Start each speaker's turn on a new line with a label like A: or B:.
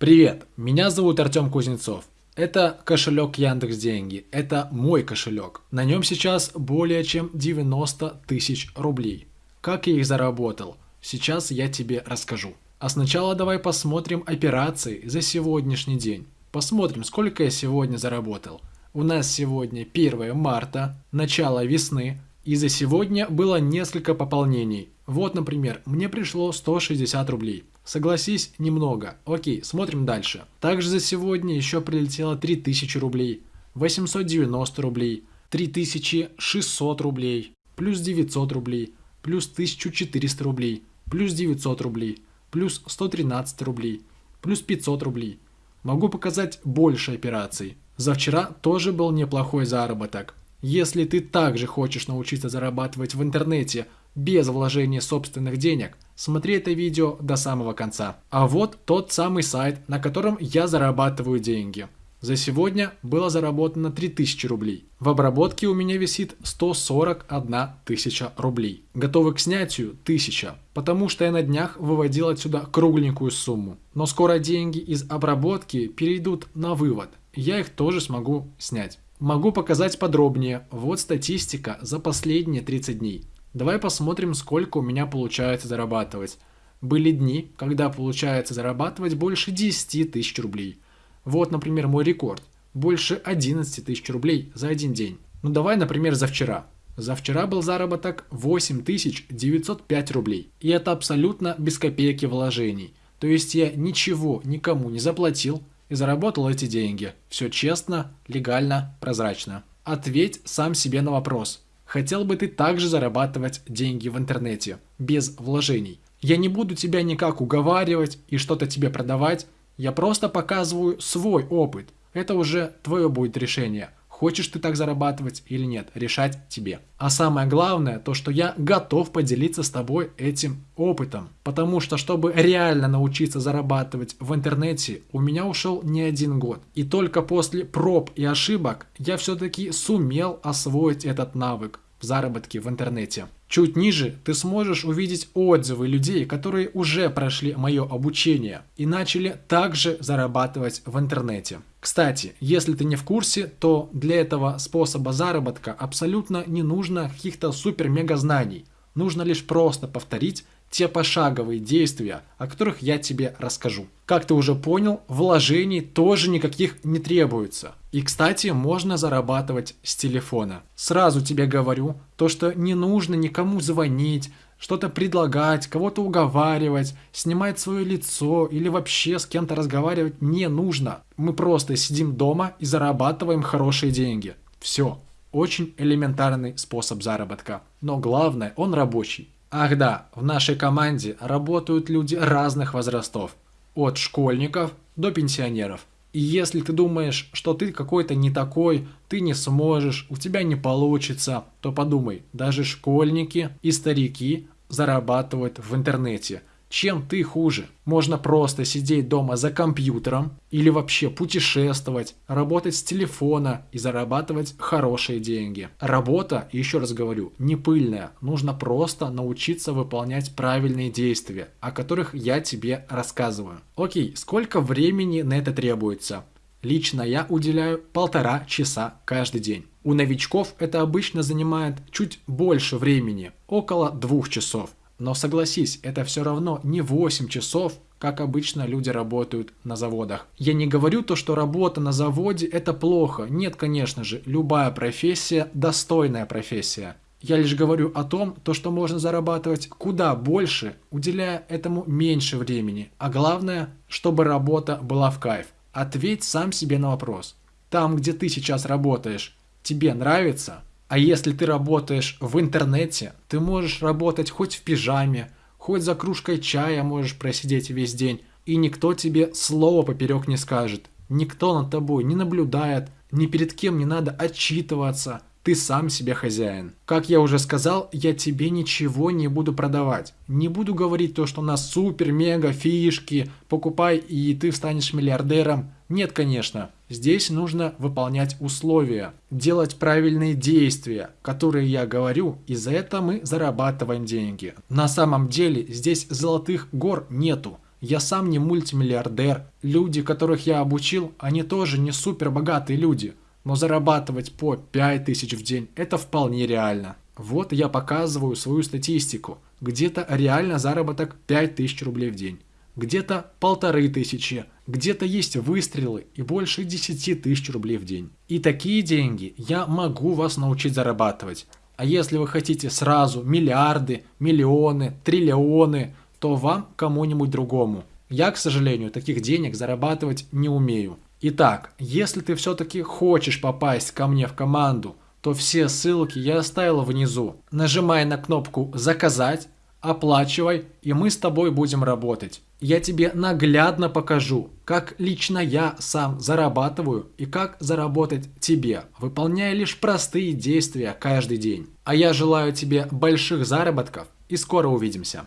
A: Привет, меня зовут Артем Кузнецов. Это кошелек Яндекс Деньги. Это мой кошелек. На нем сейчас более чем 90 тысяч рублей. Как я их заработал? Сейчас я тебе расскажу. А сначала давай посмотрим операции за сегодняшний день. Посмотрим, сколько я сегодня заработал. У нас сегодня 1 марта, начало весны, и за сегодня было несколько пополнений. Вот, например, мне пришло 160 рублей. Согласись, немного. Окей, смотрим дальше. Также за сегодня еще прилетело 3000 рублей, 890 рублей, 3600 рублей, плюс 900 рублей, плюс 1400 рублей, плюс 900 рублей, плюс 113 рублей, плюс 500 рублей. Могу показать больше операций. За вчера тоже был неплохой заработок. Если ты также хочешь научиться зарабатывать в интернете без вложения собственных денег, смотри это видео до самого конца. А вот тот самый сайт, на котором я зарабатываю деньги. За сегодня было заработано 3000 рублей. В обработке у меня висит 141 тысяча рублей. Готовы к снятию 1000, потому что я на днях выводил отсюда кругленькую сумму. Но скоро деньги из обработки перейдут на вывод. Я их тоже смогу снять. Могу показать подробнее. Вот статистика за последние 30 дней. Давай посмотрим, сколько у меня получается зарабатывать. Были дни, когда получается зарабатывать больше 10 тысяч рублей. Вот, например, мой рекорд. Больше 11 тысяч рублей за один день. Ну давай, например, за вчера. За вчера был заработок 8905 рублей. И это абсолютно без копейки вложений. То есть я ничего никому не заплатил, и заработал эти деньги. Все честно, легально, прозрачно. Ответь сам себе на вопрос. Хотел бы ты также зарабатывать деньги в интернете, без вложений? Я не буду тебя никак уговаривать и что-то тебе продавать, я просто показываю свой опыт. Это уже твое будет решение – Хочешь ты так зарабатывать или нет, решать тебе. А самое главное, то что я готов поделиться с тобой этим опытом. Потому что, чтобы реально научиться зарабатывать в интернете, у меня ушел не один год. И только после проб и ошибок я все-таки сумел освоить этот навык в заработке в интернете. Чуть ниже ты сможешь увидеть отзывы людей, которые уже прошли мое обучение и начали также зарабатывать в интернете. Кстати, если ты не в курсе, то для этого способа заработка абсолютно не нужно каких-то супер-мега знаний. Нужно лишь просто повторить те пошаговые действия, о которых я тебе расскажу. Как ты уже понял, вложений тоже никаких не требуется. И, кстати, можно зарабатывать с телефона. Сразу тебе говорю, то что не нужно никому звонить, что-то предлагать, кого-то уговаривать, снимать свое лицо или вообще с кем-то разговаривать не нужно. Мы просто сидим дома и зарабатываем хорошие деньги. Все. Очень элементарный способ заработка. Но главное, он рабочий. Ах да, в нашей команде работают люди разных возрастов. От школьников до пенсионеров. И если ты думаешь, что ты какой-то не такой, ты не сможешь, у тебя не получится, то подумай, даже школьники и старики зарабатывают в интернете. Чем ты хуже? Можно просто сидеть дома за компьютером или вообще путешествовать, работать с телефона и зарабатывать хорошие деньги. Работа, еще раз говорю, не пыльная. Нужно просто научиться выполнять правильные действия, о которых я тебе рассказываю. Окей, сколько времени на это требуется? Лично я уделяю полтора часа каждый день. У новичков это обычно занимает чуть больше времени, около двух часов. Но согласись, это все равно не 8 часов, как обычно люди работают на заводах. Я не говорю то, что работа на заводе это плохо. Нет, конечно же, любая профессия достойная профессия. Я лишь говорю о том, то, что можно зарабатывать куда больше, уделяя этому меньше времени. А главное, чтобы работа была в кайф. Ответь сам себе на вопрос. Там, где ты сейчас работаешь, тебе нравится? А если ты работаешь в интернете, ты можешь работать хоть в пижаме, хоть за кружкой чая можешь просидеть весь день, и никто тебе слова поперек не скажет. Никто над тобой не наблюдает, ни перед кем не надо отчитываться. Ты сам себе хозяин. Как я уже сказал, я тебе ничего не буду продавать. Не буду говорить то, что у нас супер-мега фишки, покупай и ты станешь миллиардером. Нет, конечно. Здесь нужно выполнять условия, делать правильные действия, которые я говорю, и за это мы зарабатываем деньги. На самом деле здесь золотых гор нету. Я сам не мультимиллиардер. Люди, которых я обучил, они тоже не супер богатые люди. Но зарабатывать по 5000 в день – это вполне реально. Вот я показываю свою статистику. Где-то реально заработок 5000 рублей в день. Где-то полторы тысячи, где-то есть выстрелы и больше 10 тысяч рублей в день. И такие деньги я могу вас научить зарабатывать. А если вы хотите сразу миллиарды, миллионы, триллионы, то вам кому-нибудь другому. Я, к сожалению, таких денег зарабатывать не умею. Итак, если ты все-таки хочешь попасть ко мне в команду, то все ссылки я оставил внизу. Нажимай на кнопку «Заказать», оплачивай, и мы с тобой будем работать. Я тебе наглядно покажу, как лично я сам зарабатываю и как заработать тебе, выполняя лишь простые действия каждый день. А я желаю тебе больших заработков и скоро увидимся.